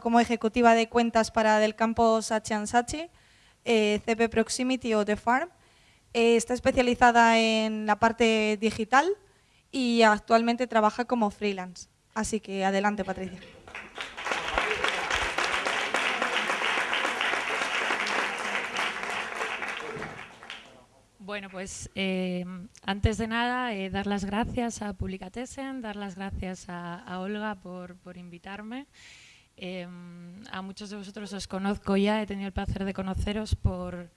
como ejecutiva de cuentas para del campo Sachi Sachi, eh, CP Proximity o The Farm. Eh, está especializada en la parte digital y actualmente trabaja como freelance. Así que adelante, Patricia. Bueno, pues eh, antes de nada, dar las gracias a Publicatesen, dar las gracias a, Olga por, por invitarme. Em, a muchos de vosotros os conozco ya, he tenido el placer de conoceros por,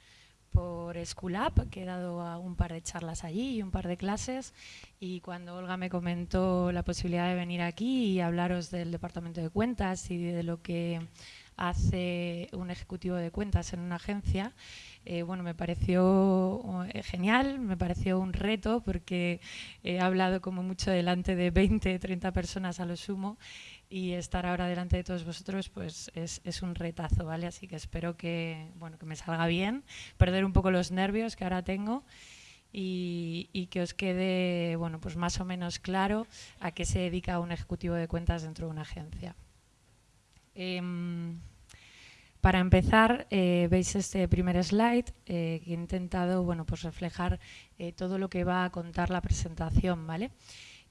por School que he dado un par de charlas allí y un par de clases. Y cuando Olga me comentó la posibilidad de venir aquí y hablaros del departamento de cuentas y de lo que hace un ejecutivo de cuentas en una agencia, eh, bueno, me pareció eh, genial, me pareció un reto porque he hablado como mucho delante de 20, 30 personas a lo sumo y estar ahora delante de todos vosotros pues es, es, un retazo, ¿vale? Así que espero que, bueno, que me salga bien, perder un poco los nervios que ahora tengo y, y, que os quede bueno, pues más o menos claro a qué se dedica un ejecutivo de cuentas dentro de una agencia. Em, para empezar, eh, veis este primer slide eh, que he intentado bueno, pues reflejar eh, todo lo que va a contar la presentación, ¿vale?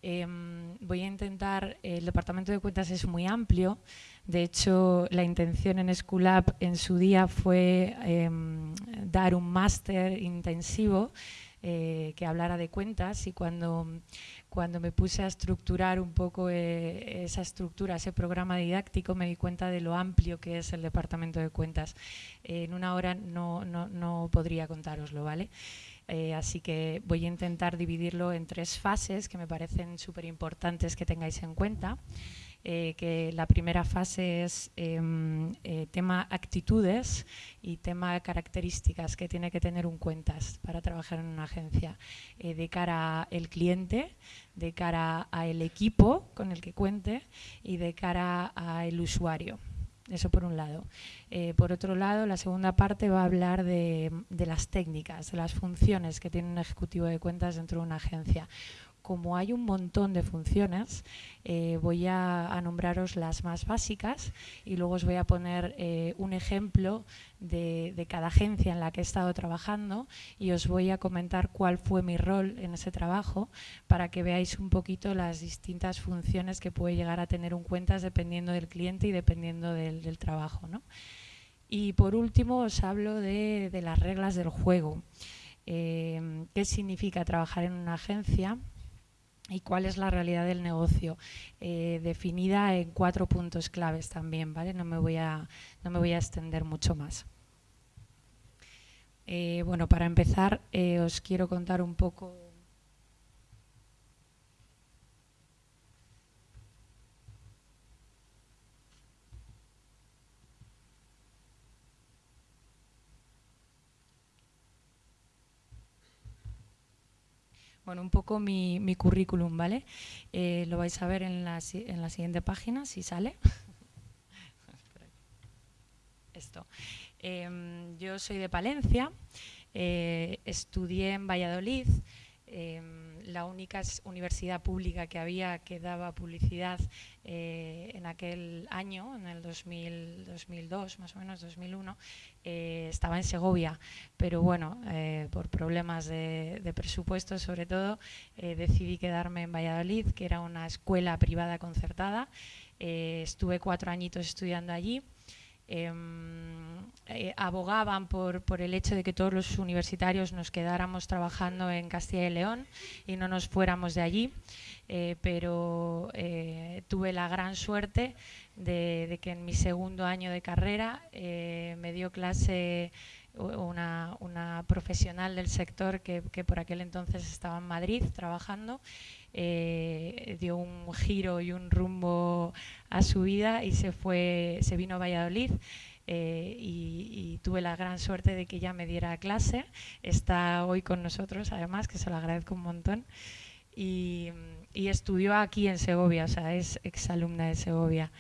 Em, voy a intentar, el departamento de cuentas es muy amplio, de hecho la intención en Schoolab en su día fue em, dar un máster intensivo eh, que hablara de cuentas y cuando, cuando me puse a estructurar un poco eh, esa estructura, ese programa didáctico, me di cuenta de lo amplio que es el departamento de cuentas. en una hora no, no, no podría contároslo, ¿vale? Eh, así que voy a intentar dividirlo en tres fases que me parecen súper importantes que tengáis en cuenta. Eh, que la primera fase es em, eh, tema actitudes y tema características que tiene que tener un cuentas para trabajar en una agencia de cara al cliente, de cara al equipo con el que cuente y de cara al usuario. Eso por un lado. Eh, por otro lado, la segunda parte va a hablar de, las técnicas, de las funciones que tiene un ejecutivo de cuentas dentro de una agencia como hay un montón de funciones, eh, voy a, nombraros las más básicas y luego os voy a poner eh, un ejemplo de, cada agencia en la que he estado trabajando y os voy a comentar cuál fue mi rol en ese trabajo para que veáis un poquito las distintas funciones que puede llegar a tener un cuentas dependiendo del cliente y dependiendo del, trabajo. Y por último os hablo de, las reglas del juego. Eh, ¿Qué significa trabajar en una agencia? Y cuál es la realidad del negocio, eh, definida en cuatro puntos claves también, ¿vale? No me voy a, no me voy a extender mucho más. Eh, bueno, para empezar, eh, os quiero contar un poco bueno, un poco mi, mi currículum, ¿vale? Eh, lo vais a ver en la, en la siguiente página, si sale. Esto. Em, yo soy de Palencia, eh, estudié en Valladolid, em, la única universidad pública que había que daba publicidad eh, en aquel año, en el 2002, más o menos 2001, eh, estaba en Segovia, pero bueno, eh, por problemas de, de, presupuesto sobre todo, decidí quedarme en Valladolid, que era una escuela privada concertada. estuve cuatro añitos estudiando allí. Em, eh, abogaban por, el hecho de que todos los universitarios nos quedáramos trabajando en Castilla y León y no nos fuéramos de allí, eh, pero eh, tuve la gran suerte de, que en mi segundo año de carrera me dio clase una, una, profesional del sector que, por aquel entonces estaba en Madrid trabajando eh, dio un giro y un rumbo a su vida y se fue, se vino a Valladolid. Eh, y, tuve la gran suerte de que ella me diera clase. Está hoy con nosotros, además, que se lo agradezco un montón. Y, estudió aquí en Segovia, o sea, es exalumna de Segovia.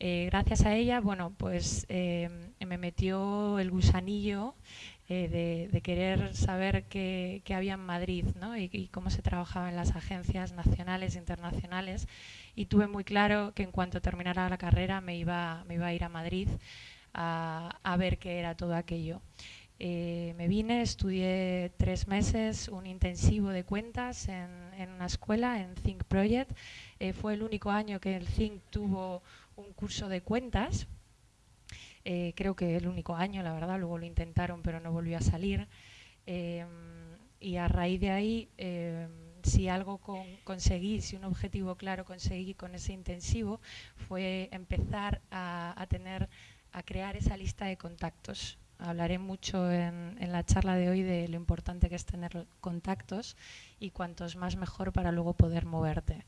Eh, gracias a ella, bueno, pues me metió el gusanillo eh, de, querer saber qué, había en Madrid ¿no? y, cómo se trabajaba en las agencias nacionales e internacionales y tuve muy claro que en cuanto terminara la carrera me iba, me iba a ir a Madrid a, a ver qué era todo aquello. Eh, me vine, estudié tres meses un intensivo de cuentas en, en una escuela, en Think Project. Eh, fue el único año que el Think tuvo un curso de cuentas. Eh, creo que el único año, la verdad, luego lo intentaron pero no volvió a salir. Em, y a raíz de ahí, em, si algo con, conseguí, si un objetivo claro conseguí con ese intensivo, fue empezar a, tener, a crear esa lista de contactos hablaré mucho en, en, la charla de hoy de lo importante que es tener contactos y cuantos más mejor para luego poder moverte.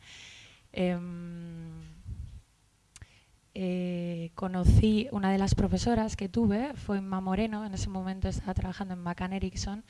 Eh, conocí una de las profesoras que tuve, fue Emma Moreno, en ese momento estaba trabajando en McCann Erickson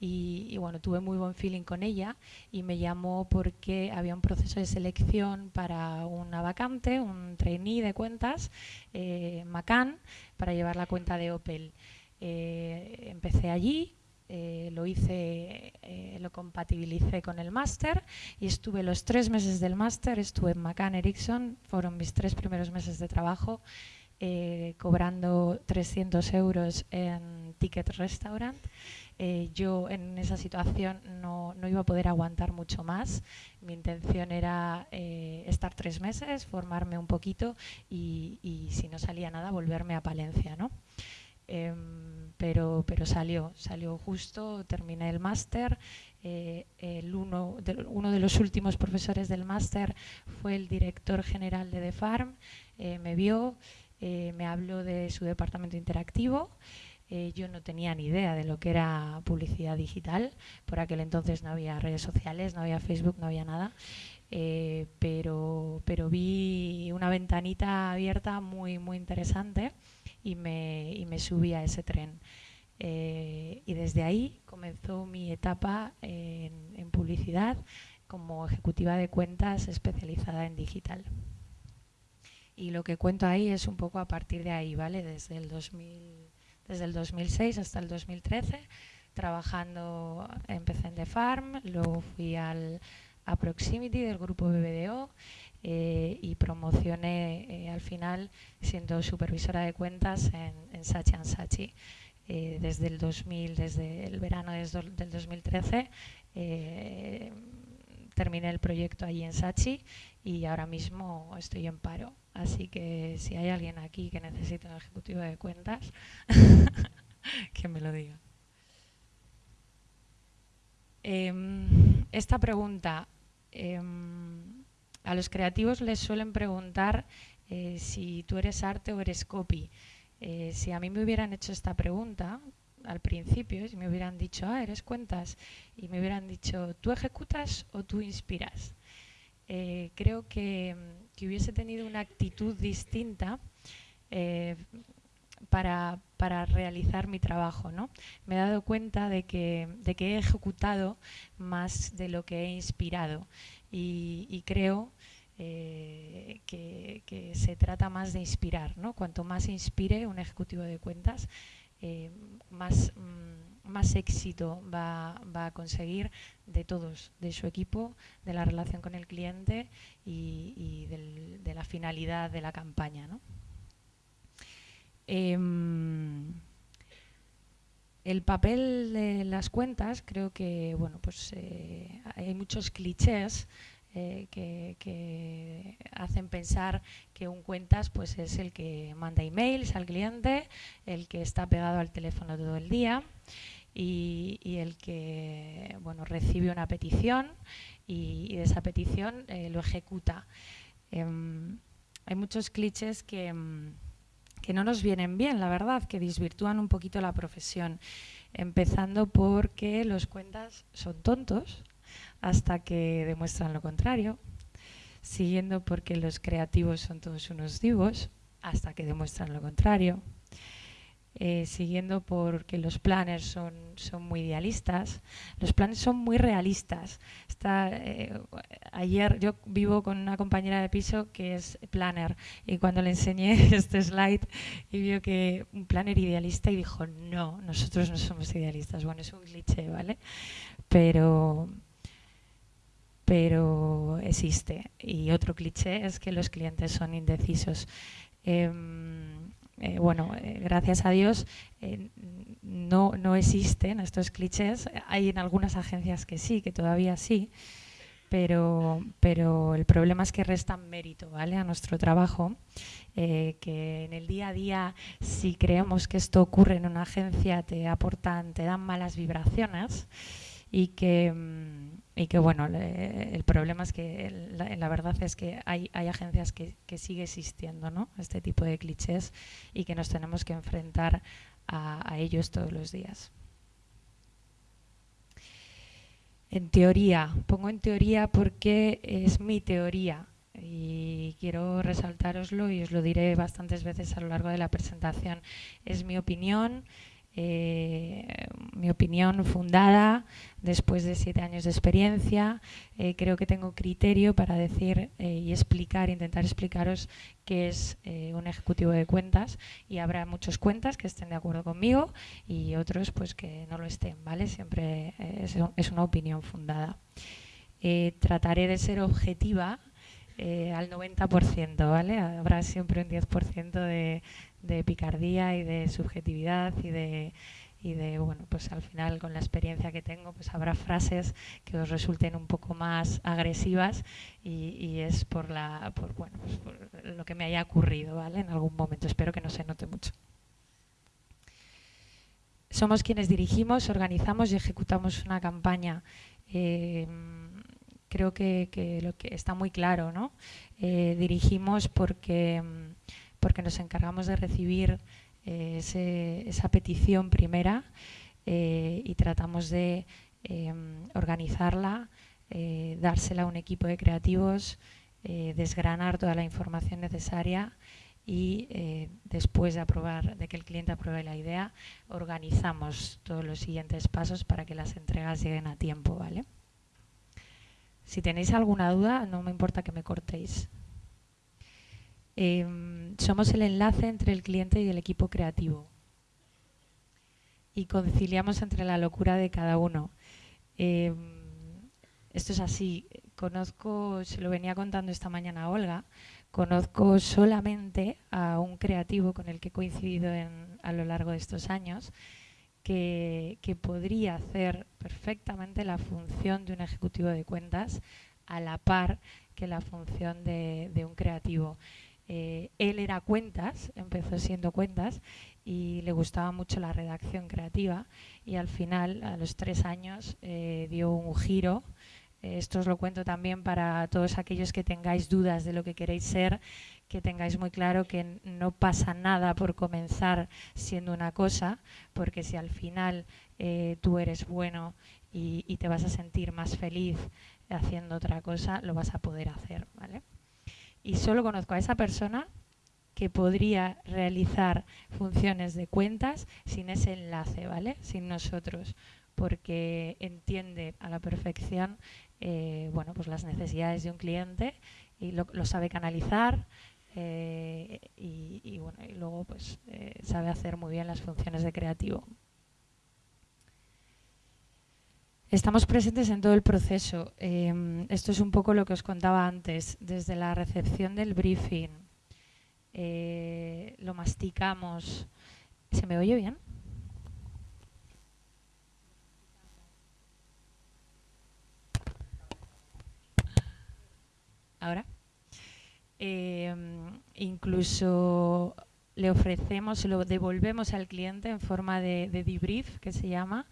y, y, bueno, tuve muy buen feeling con ella y me llamó porque había un proceso de selección para una vacante, un trainee de cuentas, eh, McCann, para llevar la cuenta de Opel. Eh, empecé allí, eh, lo hice, eh, lo compatibilicé con el máster y estuve los tres meses del máster, estuve en McCann Erickson, fueron mis tres primeros meses de trabajo, eh, cobrando 300 euros en Ticket Restaurant. Eh, yo en esa situación no, no, iba a poder aguantar mucho más. Mi intención era eh, estar tres meses, formarme un poquito y, y, si no salía nada, volverme a Palencia. ¿no? Eh, pero, pero salió, salió justo, terminé el máster. Eh, el uno, de, uno de los últimos profesores del máster fue el director general de The Farm, eh, me vio, eh, me habló de su departamento interactivo. Eh, yo no tenía ni idea de lo que era publicidad digital, por aquel entonces no había redes sociales, no había Facebook, no había nada. Pero, pero vi una ventanita abierta muy, muy interesante y me, y me subí a ese tren. Eh, y desde ahí comenzó mi etapa en, en, publicidad como ejecutiva de cuentas especializada en digital. Y lo que cuento ahí es un poco a partir de ahí, ¿vale? Desde el, 2000, desde el 2006 hasta el 2013, trabajando, empecé en The Farm, luego fui al, a Proximity del grupo BBDO eh, y promocioné eh, al final siendo supervisora de cuentas en, en Sachi Sachi. Eh, desde el 2000, desde el verano del 2013, eh, terminé el proyecto allí en Sachi y ahora mismo estoy en paro. Así que si hay alguien aquí que necesite un ejecutivo de cuentas, que me lo diga. Eh, esta pregunta, eh, a los creativos les suelen preguntar eh, si tú eres arte o eres copy. Eh, si a mí me hubieran hecho esta pregunta al principio, si me hubieran dicho, ah, eres cuentas, y me hubieran dicho, ¿tú ejecutas o tú inspiras? Eh, creo que, que, hubiese tenido una actitud distinta para, para, realizar mi trabajo. ¿no? Me he dado cuenta de que, de que he ejecutado más de lo que he inspirado y, creo eh, que, se trata más de inspirar. ¿no? Cuanto más inspire un ejecutivo de cuentas, eh, más, mm, más éxito va, va, a conseguir de todos, de su equipo, de la relación con el cliente y, de la finalidad de la campaña. ¿no? Eh, el papel de las cuentas, creo que bueno, pues, eh, hay muchos clichés eh, que, hacen pensar que un cuentas pues, es el que manda emails al cliente, el que está pegado al teléfono todo el día y, el que bueno, recibe una petición y, de esa petición eh, lo ejecuta. Eh, hay muchos clichés que, que no nos vienen bien, la verdad, que desvirtúan un poquito la profesión, empezando porque los cuentas son tontos, hasta que demuestran lo contrario, siguiendo porque los creativos son todos unos divos, hasta que demuestran lo contrario, eh, siguiendo porque los planners son, son muy idealistas, los planes son muy realistas. Está, eh, ayer yo vivo con una compañera de piso que es planner y cuando le enseñé este slide y vio que un planner idealista y dijo, no, nosotros no somos idealistas. Bueno, es un cliché, ¿vale? Pero pero existe. Y otro cliché es que los clientes son indecisos. Em, eh, bueno, eh, gracias a Dios eh, no, no existen estos clichés. Hay en algunas agencias que sí, que todavía sí, pero, pero el problema es que restan mérito ¿vale? a nuestro trabajo, que en el día a día, si creemos que esto ocurre en una agencia, te aportan, te dan malas vibraciones y que, mm, y que bueno, el problema es que la, verdad es que hay, hay agencias que, que, sigue existiendo ¿no? este tipo de clichés y que nos tenemos que enfrentar a, ellos todos los días. En teoría, pongo en teoría porque es mi teoría y quiero resaltaroslo y os lo diré bastantes veces a lo largo de la presentación. Es mi opinión, eh, mi opinión fundada después de siete años de experiencia. Eh, creo que tengo criterio para decir eh, y explicar, intentar explicaros qué es un ejecutivo de cuentas y habrá muchos cuentas que estén de acuerdo conmigo y otros pues que no lo estén, ¿vale? Siempre es, es, una opinión fundada. trataré de ser objetiva al 90%, ¿vale? Habrá siempre un 10% de, de picardía y de subjetividad y de, y de, bueno, pues al final con la experiencia que tengo, pues habrá frases que os resulten un poco más agresivas y, es por, la, por, bueno, pues por lo que me haya ocurrido, ¿vale? En algún momento, espero que no se note mucho. Somos quienes dirigimos, organizamos y ejecutamos una campaña. Eh, creo que, lo que está muy claro, ¿no? Eh, dirigimos porque porque nos encargamos de recibir eh, esa petición primera eh, y tratamos de em, organizarla, eh, dársela a un equipo de creativos, desgranar toda la información necesaria y después de aprobar, de que el cliente apruebe la idea, organizamos todos los siguientes pasos para que las entregas lleguen a tiempo, ¿vale? Si tenéis alguna duda, no me importa que me cortéis. Em, somos el enlace entre el cliente y el equipo creativo y conciliamos entre la locura de cada uno. Em, esto es así. Conozco, se lo venía contando esta mañana a Olga, conozco solamente a un creativo con el que he coincidido a lo largo de estos años que, podría hacer perfectamente la función de un ejecutivo de cuentas a la par que la función de un creativo. Eh, él era cuentas, empezó siendo cuentas y le gustaba mucho la redacción creativa y al final, a los tres años, eh, dio un giro. Eh, esto os lo cuento también para todos aquellos que tengáis dudas de lo que queréis ser, que tengáis muy claro que no pasa nada por comenzar siendo una cosa, porque si al final tú eres bueno y, y te vas a sentir más feliz haciendo otra cosa, lo vas a poder hacer, ¿vale? Y solo conozco a esa persona que podría realizar funciones de cuentas sin ese enlace, ¿vale? Sin nosotros, porque entiende a la perfección eh, bueno, pues las necesidades de un cliente y lo, sabe canalizar eh, y, bueno, y luego pues eh, sabe hacer muy bien las funciones de creativo. Estamos presentes en todo el proceso. Em, esto es un poco lo que os contaba antes, desde la recepción del briefing. Eh, lo masticamos. ¿Se me oye bien? Ahora. Em, incluso le ofrecemos, lo devolvemos al cliente en forma de debrief, que se llama,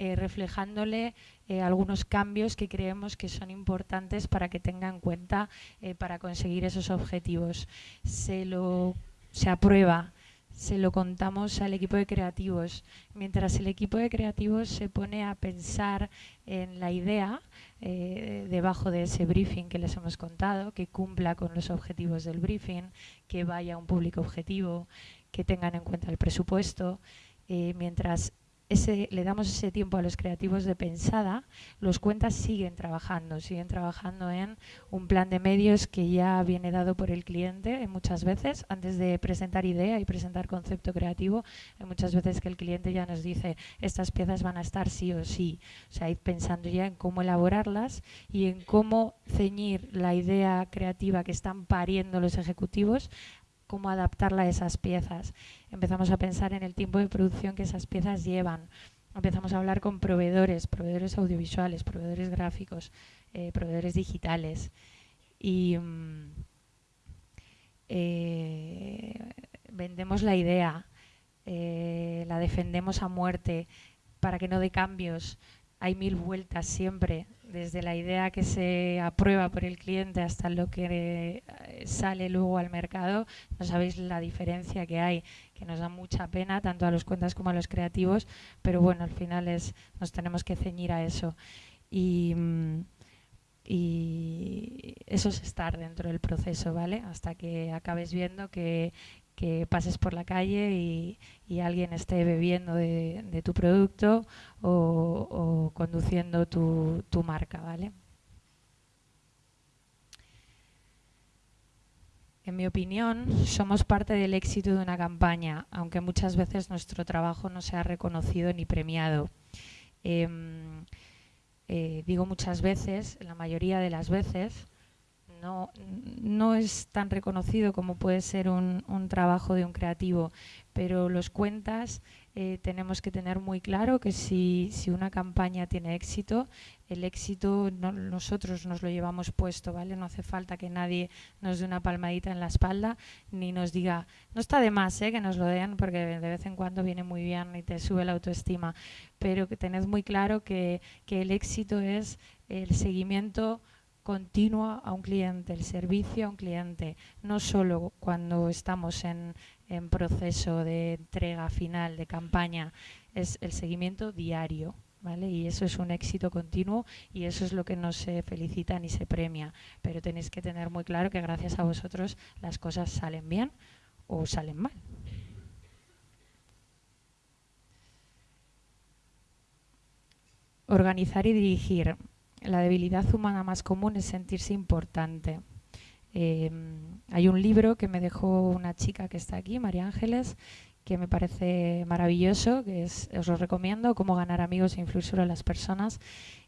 eh, reflejándole eh, algunos cambios que creemos que son importantes para que tenga en cuenta eh, para conseguir esos objetivos. Se, lo, se aprueba, se lo contamos al equipo de creativos. Mientras el equipo de creativos se pone a pensar en la idea debajo de ese briefing que les hemos contado, que cumpla con los objetivos del briefing, que vaya a un público objetivo, que tengan en cuenta el presupuesto, mientras ese, le damos ese tiempo a los creativos de pensada, los cuentas siguen trabajando, siguen trabajando en un plan de medios que ya viene dado por el cliente muchas veces, antes de presentar idea y presentar concepto creativo, hay muchas veces que el cliente ya nos dice, estas piezas van a estar sí o sí, o sea, ir pensando ya en cómo elaborarlas y en cómo ceñir la idea creativa que están pariendo los ejecutivos cómo adaptarla a esas piezas. Empezamos a pensar en el tiempo de producción que esas piezas llevan. Empezamos a hablar con proveedores, proveedores audiovisuales, proveedores gráficos, eh, proveedores digitales. Y mm, eh, vendemos la idea, eh, la defendemos a muerte para que no dé cambios. Hay mil vueltas siempre desde la idea que se aprueba por el cliente hasta lo que eh, sale luego al mercado, no sabéis la diferencia que hay, que nos da mucha pena tanto a los cuentas como a los creativos, pero bueno, al final es, nos tenemos que ceñir a eso. Y, mm, y eso es estar dentro del proceso, ¿vale? Hasta que acabes viendo que, que pases por la calle y, alguien esté bebiendo de, tu producto o, conduciendo tu, marca, ¿vale? En mi opinión, somos parte del éxito de una campaña, aunque muchas veces nuestro trabajo no sea reconocido ni premiado. Em, eh, digo muchas veces, la mayoría de las veces, no, no es tan reconocido como puede ser un, un trabajo de un creativo, pero los cuentas eh, tenemos que tener muy claro que si, si, una campaña tiene éxito, el éxito nosotros nos lo llevamos puesto, ¿vale? No hace falta que nadie nos dé una palmadita en la espalda ni nos diga, no está de más ¿eh? que nos lo den porque de vez en cuando viene muy bien y te sube la autoestima, pero que tened muy claro que, que el éxito es el seguimiento continua a un cliente, el servicio a un cliente, no solo cuando estamos en, en proceso de entrega final, de campaña, es el seguimiento diario. ¿Vale? Y eso es un éxito continuo y eso es lo que no se felicita ni se premia. Pero tenéis que tener muy claro que gracias a vosotros las cosas salen bien o salen mal. Organizar y dirigir la debilidad humana más común es sentirse importante. Em, hay un libro que me dejó una chica que está aquí, María Ángeles, que me parece maravilloso, que es, os lo recomiendo, Cómo ganar amigos e influir sobre las personas.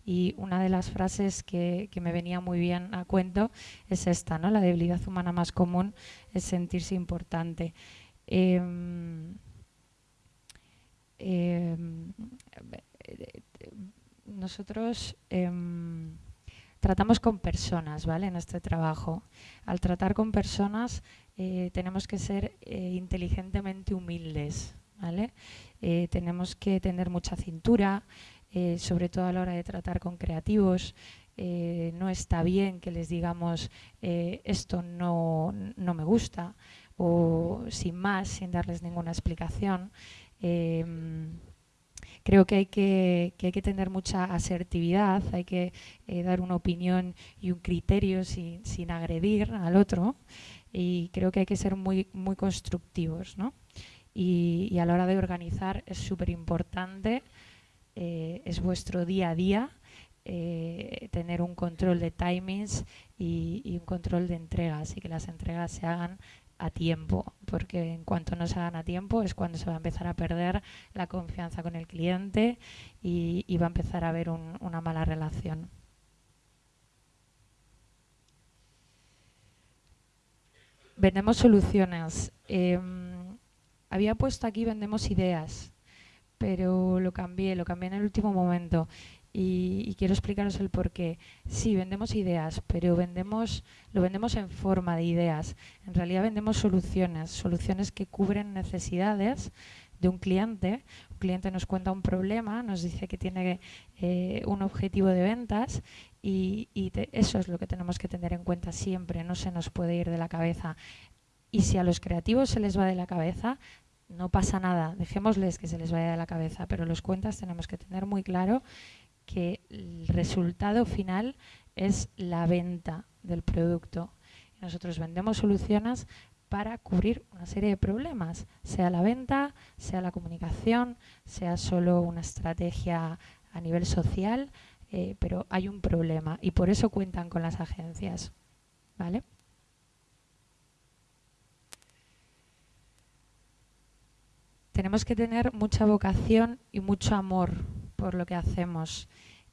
Y una de las frases que, me venía muy bien a cuento es esta, ¿no? La debilidad humana más común es sentirse importante. Em, em, nosotros em, tratamos con personas, ¿vale? En este trabajo. Al tratar con personas eh, tenemos que ser eh, inteligentemente humildes, ¿vale? Eh, tenemos que tener mucha cintura, sobre todo a la hora de tratar con creativos. no está bien que les digamos esto no, no, me gusta o sin más, sin darles ninguna explicación. Em, creo que hay que, hay que tener mucha asertividad, hay que eh, dar una opinión y un criterio sin, sin, agredir al otro y creo que hay que ser muy, muy constructivos. ¿no? Y, a la hora de organizar es súper importante, eh, es vuestro día a día, eh, tener un control de timings y, y, un control de entregas y que las entregas se hagan a tiempo, porque en cuanto no se hagan a tiempo es cuando se va a empezar a perder la confianza con el cliente y, va a empezar a haber una mala relación. Vendemos soluciones. Em, había puesto aquí vendemos ideas, pero lo cambié, lo cambié en el último momento y, quiero explicaros el por qué. Sí, vendemos ideas, pero vendemos, lo vendemos en forma de ideas. En realidad vendemos soluciones, soluciones que cubren necesidades de un cliente. Un cliente nos cuenta un problema, nos dice que tiene eh, un objetivo de ventas y, eso es lo que tenemos que tener en cuenta siempre, no se nos puede ir de la cabeza. Y si a los creativos se les va de la cabeza, no pasa nada, dejémosles que se les vaya de la cabeza, pero los cuentas tenemos que tener muy claro que el resultado final es la venta del producto. Nosotros vendemos soluciones para cubrir una serie de problemas, sea la venta, sea la comunicación, sea solo una estrategia a nivel social, eh, pero hay un problema y por eso cuentan con las agencias. ¿Vale? Tenemos que tener mucha vocación y mucho amor por lo que hacemos.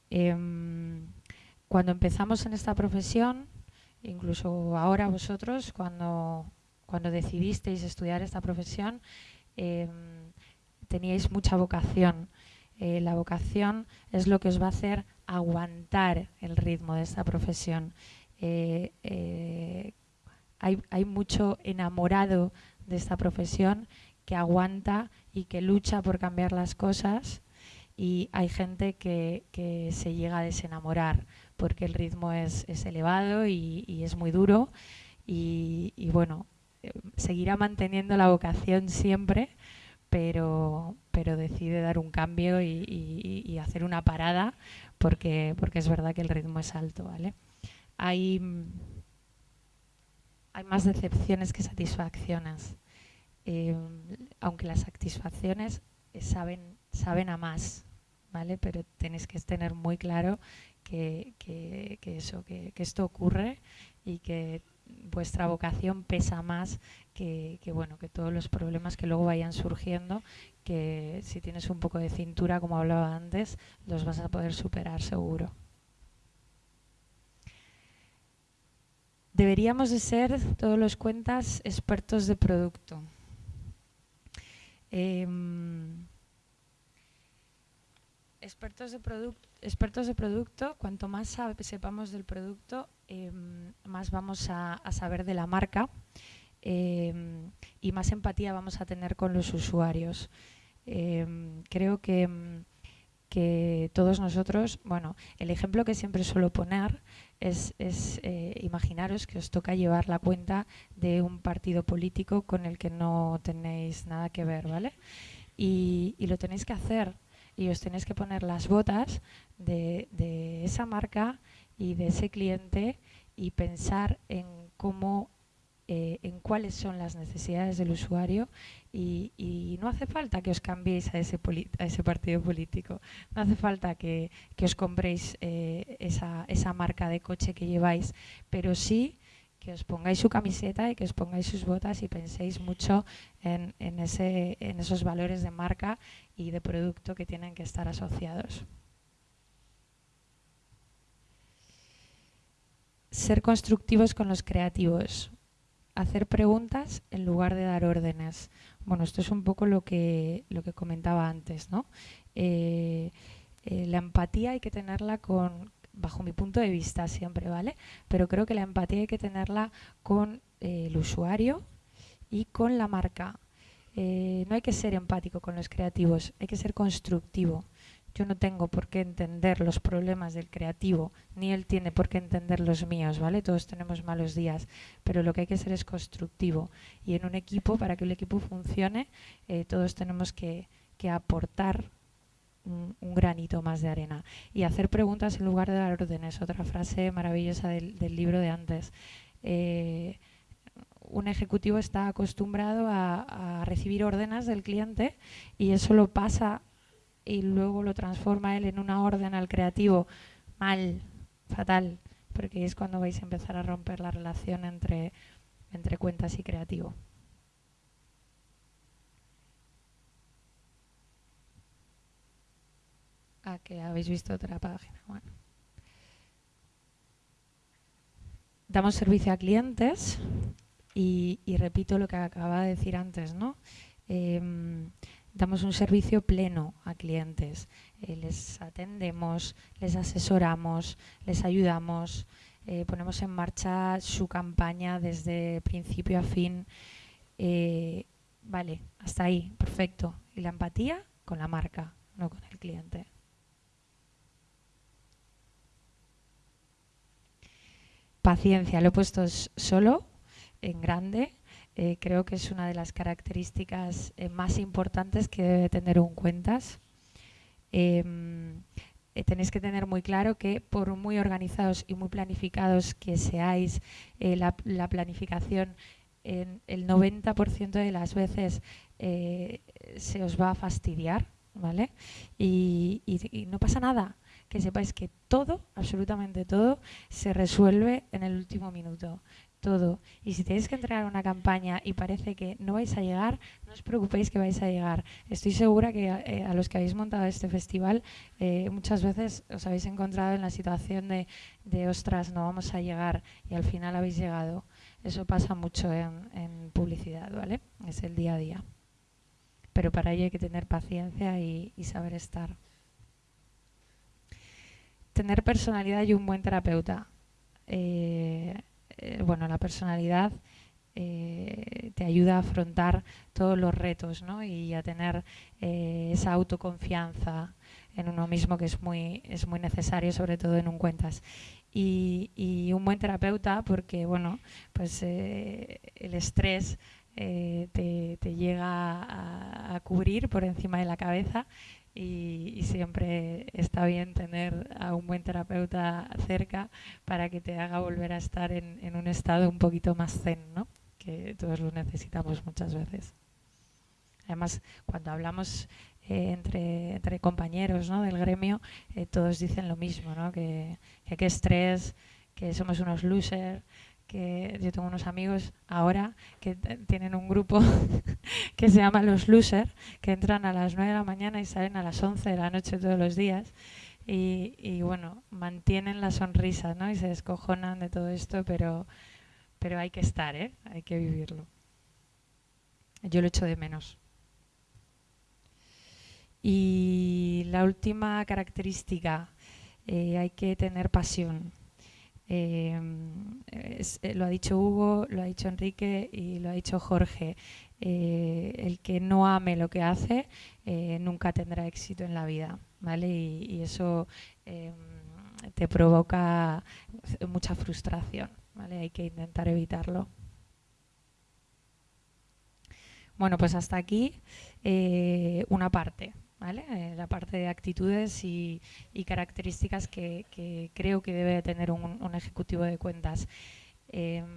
Em, cuando empezamos en esta profesión, incluso ahora vosotros, cuando, cuando decidisteis estudiar esta profesión, em, teníais mucha vocación. Eh, la vocación es lo que os va a hacer aguantar el ritmo de esta profesión. Eh, eh, hay, hay, mucho enamorado de esta profesión que aguanta y que lucha por cambiar las cosas y hay gente que, se llega a desenamorar porque el ritmo es, elevado y, es muy duro y, bueno, seguirá manteniendo la vocación siempre, pero, pero decide dar un cambio y, hacer una parada porque, porque es verdad que el ritmo es alto. ¿vale? Hay, hay más decepciones que satisfacciones, eh, aunque las satisfacciones saben, saben a más, pero tenéis que tener muy claro que, eso, que, esto ocurre y que vuestra vocación pesa más que, bueno que todos los problemas que luego vayan surgiendo que si tienes un poco de cintura como hablaba antes los vas a poder superar seguro. Deberíamos de ser todos los cuentas expertos de producto. Eh, expertos de expertos de producto cuanto más sepamos del producto eh, más vamos a, saber de la marca eh, y más empatía vamos a tener con los usuarios. Eh, creo que, que, todos nosotros, bueno, el ejemplo que siempre suelo poner es, es eh, imaginaros que os toca llevar la cuenta de un partido político con el que no tenéis nada que ver, ¿vale? Y, y lo tenéis que hacer y os tenéis que poner las botas de, de esa marca y de ese cliente y pensar en cómo eh, en cuáles son las necesidades del usuario y, y, no hace falta que os cambiéis a ese, a ese partido político, no hace falta que, que os compréis eh, esa, esa marca de coche que lleváis, pero sí que os pongáis su camiseta y que os pongáis sus botas y penséis mucho en, en, ese, en esos valores de marca y de producto que tienen que estar asociados. ser constructivos con los creativos, hacer preguntas en lugar de dar órdenes. Bueno, esto es un poco lo que, lo que comentaba antes, ¿no? Eh, eh, la empatía hay que tenerla con, bajo mi punto de vista siempre, ¿vale? Pero creo que la empatía hay que tenerla con eh, el usuario y con la marca. Eh, no hay que ser empático con los creativos, hay que ser constructivo. Yo no tengo por qué entender los problemas del creativo, ni él tiene por qué entender los míos, ¿vale? Todos tenemos malos días, pero lo que hay que hacer es constructivo. Y en un equipo, para que el equipo funcione, eh, todos tenemos que, que aportar un, granito más de arena. Y hacer preguntas en lugar de dar órdenes, otra frase maravillosa del, del libro de antes. Eh, un ejecutivo está acostumbrado a, recibir órdenes del cliente y eso lo pasa y luego lo transforma él en una orden al creativo mal, fatal, porque es cuando vais a empezar a romper la relación entre, entre cuentas y creativo. Ah, que habéis visto otra página. Bueno. Damos servicio a clientes y, repito lo que acababa de decir antes, ¿no? Eh, damos un servicio pleno a clientes. Eh, les atendemos, les asesoramos, les ayudamos, eh, ponemos en marcha su campaña desde principio a fin. Eh, vale, hasta ahí, perfecto. Y la empatía con la marca, no con el cliente. Paciencia, lo he puesto solo, en grande, eh, creo que es una de las características eh, más importantes que debe tener un cuentas. Em, eh, tenéis que tener muy claro que por muy organizados y muy planificados que seáis, la, la, planificación en el 90% de las veces se os va a fastidiar, ¿vale? Y, no pasa nada, que sepáis que todo, absolutamente todo, se resuelve en el último minuto Y si tenéis que entregar una campaña y parece que no vais a llegar, no os preocupéis que vais a llegar. Estoy segura que eh, a los que habéis montado este festival eh, muchas veces os habéis encontrado en la situación de, ostras, no vamos a llegar y al final habéis llegado. Eso pasa mucho en, publicidad, ¿vale? Es el día a día. Pero para ello hay que tener paciencia y, y saber estar. Tener personalidad y un buen terapeuta. Eh, eh, bueno, la personalidad eh, te ayuda a afrontar todos los retos ¿no? y a tener eh, esa autoconfianza en uno mismo que es muy, es muy necesario, sobre todo en un cuentas. Y, un buen terapeuta, porque bueno, pues el estrés te, llega a, a, cubrir por encima de la cabeza y, siempre está bien tener a un buen terapeuta cerca para que te haga volver a estar en, un estado un poquito más zen, ¿no? que todos lo necesitamos muchas veces. Además, cuando hablamos eh, entre, entre, compañeros ¿no? del gremio, eh, todos dicen lo mismo, ¿no? que, que qué estrés, que somos unos losers, que yo tengo unos amigos ahora que tienen un grupo que se llama Los Losers, que entran a las 9 de la mañana y salen a las 11 de la noche todos los días. Y, y bueno, mantienen la sonrisa ¿no? y se descojonan de todo esto, pero, pero hay que estar, ¿eh? hay que vivirlo. Yo lo echo de menos. Y la última característica, eh, hay que tener pasión. Em, eh, lo ha dicho Hugo, lo ha dicho Enrique y lo ha dicho Jorge. Eh, el que no ame lo que hace eh, nunca tendrá éxito en la vida, ¿vale? Y, eso em, te provoca mucha frustración, ¿vale? Hay que intentar evitarlo. Bueno, pues hasta aquí una parte. Eh, la parte de actitudes y, características que, creo que debe tener un, ejecutivo de cuentas. Em,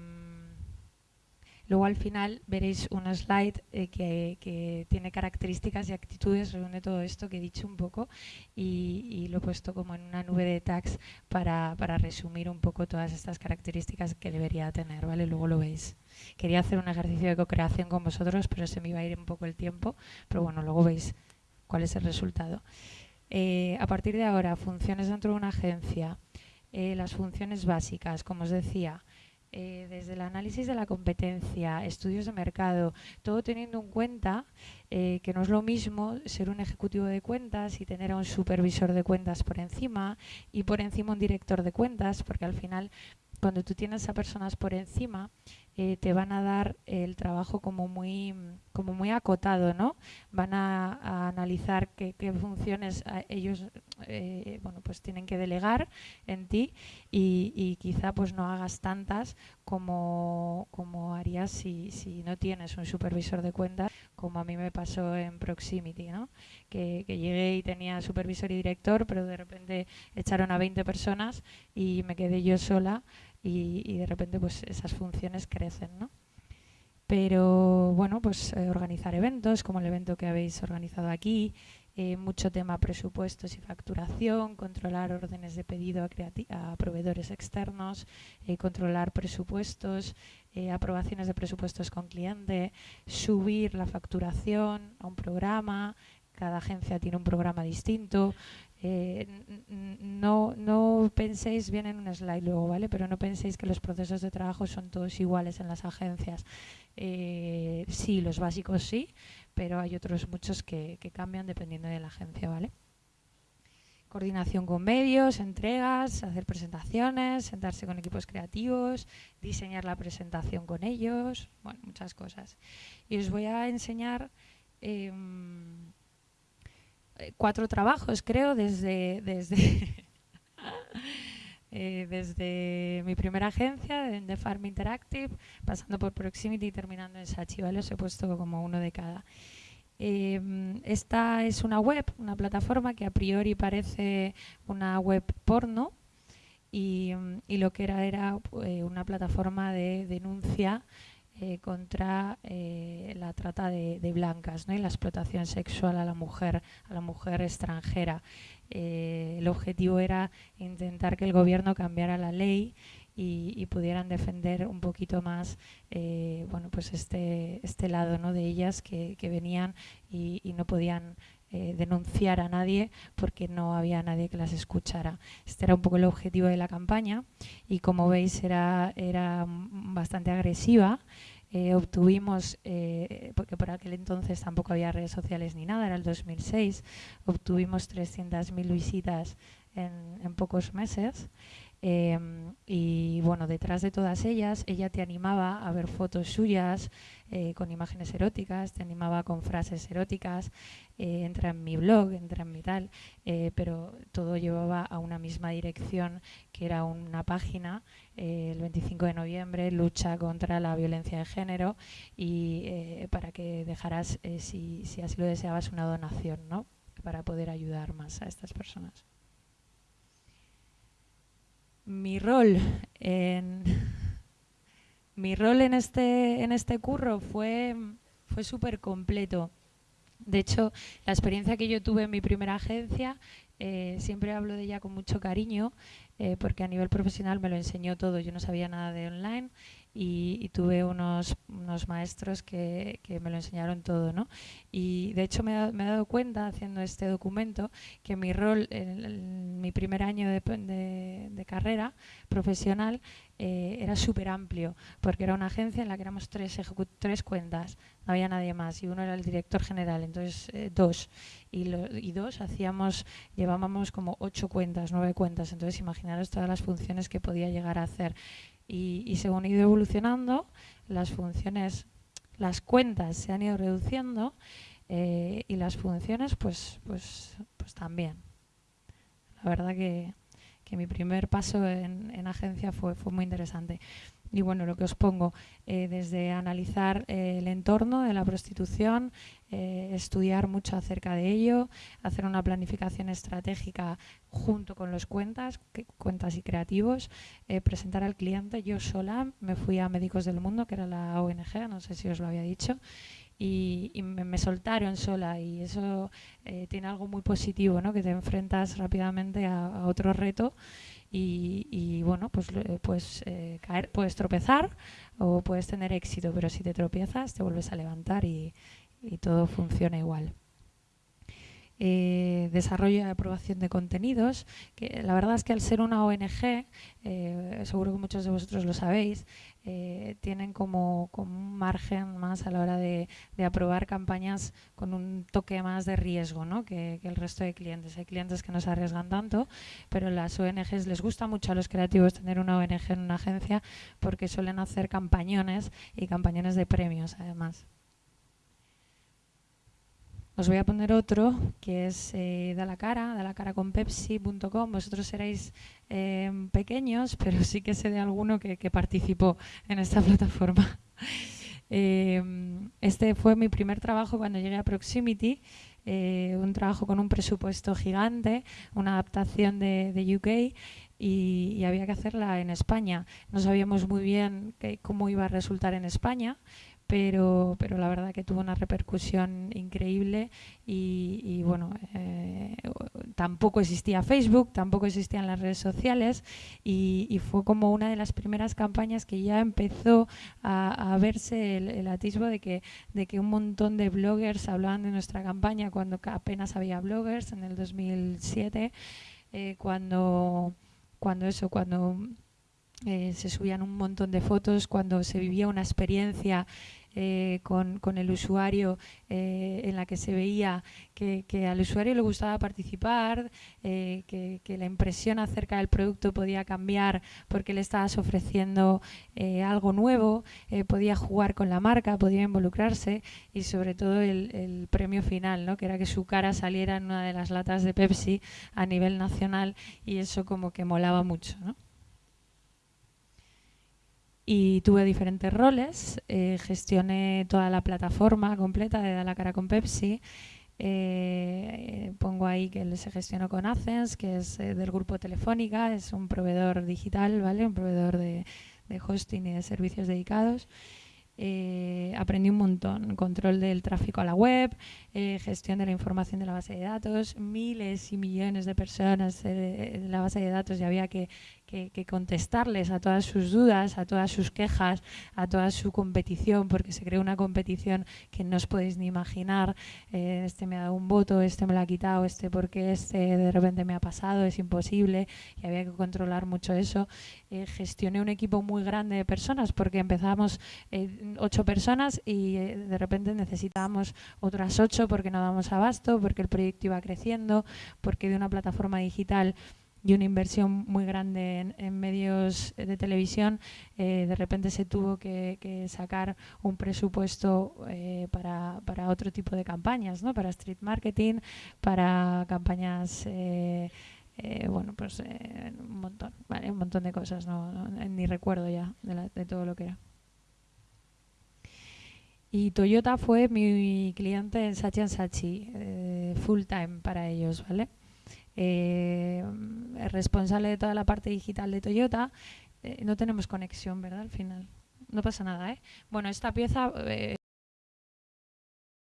luego al final veréis un slide eh, que, tiene características y actitudes, reúne todo esto que he dicho un poco y, lo he puesto como en una nube de tags para, para, resumir un poco todas estas características que debería tener, ¿vale? Luego lo veis. Quería hacer un ejercicio de co-creación con vosotros, pero se me iba a ir un poco el tiempo, pero bueno, luego veis cuál es el resultado. Eh, a partir de ahora, funciones dentro de una agencia, eh, las funciones básicas, como os decía, eh, desde el análisis de la competencia, estudios de mercado, todo teniendo en cuenta que no es lo mismo ser un ejecutivo de cuentas y tener a un supervisor de cuentas por encima y por encima un director de cuentas, porque al final cuando tú tienes a personas por encima, eh, te van a dar el trabajo como muy, como muy acotado, ¿no? Van a, analizar qué, funciones ellos eh, bueno, pues tienen que delegar en ti y, quizá pues no hagas tantas como, como harías si, si, no tienes un supervisor de cuentas, como a mí me pasó en Proximity, ¿no? Que, que llegué y tenía supervisor y director, pero de repente echaron a 20 personas y me quedé yo sola y, de repente pues esas funciones crecen, ¿no? Pero bueno, pues eh, organizar eventos como el evento que habéis organizado aquí, eh, mucho tema presupuestos y facturación, controlar órdenes de pedido a, proveedores externos, eh, controlar presupuestos, aprobaciones de presupuestos con cliente, subir la facturación a un programa, cada agencia tiene un programa distinto, eh, no, no penséis, bien en un slide luego, ¿vale? Pero no penséis que los procesos de trabajo son todos iguales en las agencias. Eh, sí, los básicos sí, pero hay otros muchos que, cambian dependiendo de la agencia, ¿vale? Coordinación con medios, entregas, hacer presentaciones, sentarse con equipos creativos, diseñar la presentación con ellos, bueno, muchas cosas. Y os voy a enseñar... Em, cuatro trabajos, creo, desde, desde, eh, desde mi primera agencia, de Farm Interactive, pasando por Proximity y terminando en Sachi, ¿vale? Os he puesto como uno de cada. Em, esta es una web, una plataforma que a priori parece una web porno y, y lo que era era eh, una plataforma de denuncia contra la trata de, blancas ¿no? y la explotación sexual a la mujer, a la mujer extranjera. el objetivo era intentar que el gobierno cambiara la ley y, pudieran defender un poquito más bueno, pues este, este lado ¿no? de ellas que, venían y, y no podían eh, denunciar a nadie porque no había nadie que las escuchara. Este era un poco el objetivo de la campaña y como veis era, era bastante agresiva. Eh, obtuvimos, eh, porque por aquel entonces tampoco había redes sociales ni nada, era el 2006, obtuvimos 300.000 visitas en, pocos meses. Em, y bueno, detrás de todas ellas, ella te animaba a ver fotos suyas eh, con imágenes eróticas, te animaba con frases eróticas, eh, entra en mi blog, entra en mi tal, eh, pero todo llevaba a una misma dirección, que era una página, el 25 de noviembre, lucha contra la violencia de género, y para que dejaras, si, si así lo deseabas, una donación, ¿no? para poder ayudar más a estas personas mi rol en mi rol en este en este curro fue fue súper completo. De hecho, la experiencia que yo tuve en mi primera agencia, eh, siempre hablo de ella con mucho cariño, eh, porque a nivel profesional me lo enseñó todo. Yo no sabía nada de online y, tuve unos, unos maestros que, que, me lo enseñaron todo. ¿no? Y de hecho me, me, he dado cuenta haciendo este documento que mi rol en, mi primer año de, de, carrera profesional eh, era súper amplio, porque era una agencia en la que éramos tres, tres cuentas, no había nadie más, y uno era el director general, entonces eh, dos, y, y, dos hacíamos, llevábamos como ocho cuentas, nueve cuentas, entonces imaginaros todas las funciones que podía llegar a hacer. Y, según he ido evolucionando, las funciones, las cuentas se han ido reduciendo eh, y las funciones pues, pues, pues también. La verdad que, que mi primer paso en, en agencia fue, fue muy interesante. Y bueno, lo que os pongo, eh, desde analizar eh, el entorno de la prostitución, eh, estudiar mucho acerca de ello, hacer una planificación estratégica junto con los cuentas, cuentas y creativos, presentar al cliente. Yo sola me fui a Médicos del Mundo, que era la ONG, no sé si os lo había dicho, y, me, soltaron sola y eso tiene algo muy positivo, ¿no? que te enfrentas rápidamente a, a otro reto y, bueno, pues, pues eh, caer, puedes tropezar o puedes tener éxito, pero si te tropiezas te vuelves a levantar y, todo funciona igual. Eh, desarrollo y aprobación de contenidos, que la verdad es que al ser una ONG, eh, seguro que muchos de vosotros lo sabéis, eh, tienen como, un margen más a la hora de, aprobar campañas con un toque más de riesgo ¿no? que, el resto de clientes. Hay clientes que no se arriesgan tanto, pero las ONGs les gusta mucho a los creativos tener una ONG en una agencia porque suelen hacer campañones y campañones de premios además. Os voy a poner otro que es eh, Da la cara, da la cara con Pepsi.com. Vosotros seréis em, pequeños, pero sí que sé de alguno que, participó en esta plataforma. Em, este fue mi primer trabajo cuando llegué a Proximity, eh, un trabajo con un presupuesto gigante, una adaptación de, UK y, había que hacerla en España. No sabíamos muy bien cómo iba a resultar en España, pero, pero la verdad que tuvo una repercusión increíble y, bueno, eh, tampoco existía Facebook, tampoco existían las redes sociales y, fue como una de las primeras campañas que ya empezó a, verse el, atisbo de que, de que un montón de bloggers hablaban de nuestra campaña cuando apenas había bloggers en el 2007, eh, cuando, cuando eso, cuando... Eh, se subían un montón de fotos cuando se vivía una experiencia eh, con, con, el usuario eh, en la que se veía que, que, al usuario le gustaba participar, eh, que, que, la impresión acerca del producto podía cambiar porque le estabas ofreciendo algo nuevo, podía jugar con la marca, podía involucrarse y sobre todo el, premio final, ¿no? que era que su cara saliera en una de las latas de Pepsi a nivel nacional y eso como que molaba mucho. Y tuve diferentes roles. Eh, gestioné toda la plataforma completa de Da la cara con Pepsi. Eh, pongo ahí que se gestionó con Athens, que es eh, del grupo Telefónica, es un proveedor digital, ¿vale? Un proveedor de, hosting y de servicios dedicados. aprendí un montón. Control del tráfico a la web, gestión de la información de la base de datos, miles y millones de personas en la base de datos y había que, que, contestarles a todas sus dudas, a todas sus quejas, a toda su competición, porque se creó una competición que no os podéis ni imaginar. Eh, este me ha dado un voto, este me lo ha quitado, este porque este de repente me ha pasado, es imposible y había que controlar mucho eso. Eh, gestioné un equipo muy grande de personas porque empezamos eh, ocho personas y de repente necesitábamos otras ocho porque no damos abasto, porque el proyecto iba creciendo, porque de una plataforma digital y una inversión muy grande en, medios de televisión, eh, de repente se tuvo que, sacar un presupuesto eh, para, para, otro tipo de campañas, ¿no? para street marketing, para campañas... Eh, bueno, pues un montón, un montón de cosas, no, ni recuerdo ya de, de, todo lo que era. Y Toyota fue mi cliente en Sachi Sachi, full time para ellos, ¿vale? Eh, responsable de toda la parte digital de Toyota, eh, no tenemos conexión, ¿verdad? Al final. No pasa nada, ¿eh? Bueno, esta pieza...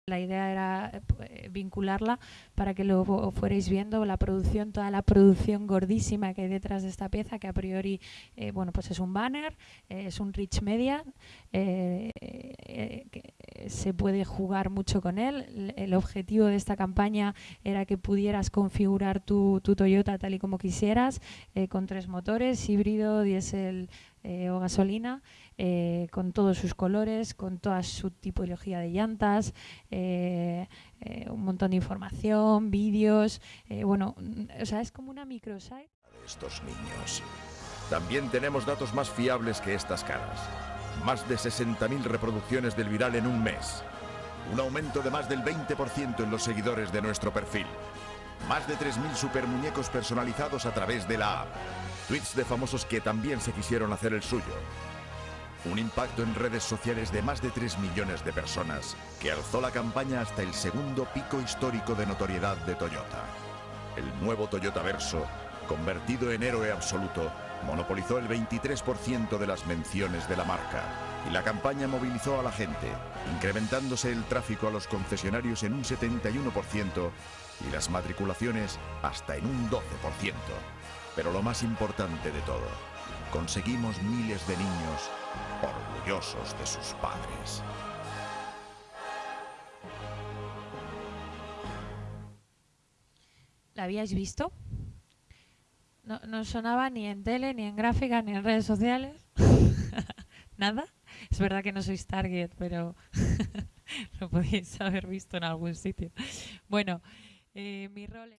Eh, la idea era eh, vincularla para que lo fuerais viendo, la producción, toda la producción gordísima que hay detrás de esta pieza, que a priori eh, bueno, pues es un banner, eh, es un rich media, que se puede jugar mucho con él. El objetivo de esta campaña era que pudieras configurar tu, tu Toyota tal y como quisieras, con tres motores, híbrido, diésel o gasolina. Eh, con todos sus colores, con toda su tipología de llantas, eh, eh, un montón de información, vídeos, bueno, o sea, es como una microsite. Estos niños. También tenemos datos más fiables que estas caras. Más de 60.000 reproducciones del viral en un mes. Un aumento de más del 20% en los seguidores de nuestro perfil. Más de 3.000 super muñecos personalizados a través de la app. Tweets de famosos que también se quisieron hacer el suyo. Un impacto en redes sociales de más de 3 millones de personas que alzó la campaña hasta el segundo pico histórico de notoriedad de Toyota. El nuevo Toyota Verso, convertido en héroe absoluto, monopolizó el 23% de las menciones de la marca y la campaña movilizó a la gente, incrementándose el tráfico a los concesionarios en un 71% y las matriculaciones hasta en un 12%. Pero lo más importante de todo, conseguimos miles de niños orgullosos de sus padres. ¿La habíais visto? No, sonaba ni en tele, ni en gráfica, ni en redes sociales. ¿Nada? Es verdad que no sois target, pero lo podéis haber visto en algún sitio. Bueno, eh, mi rol...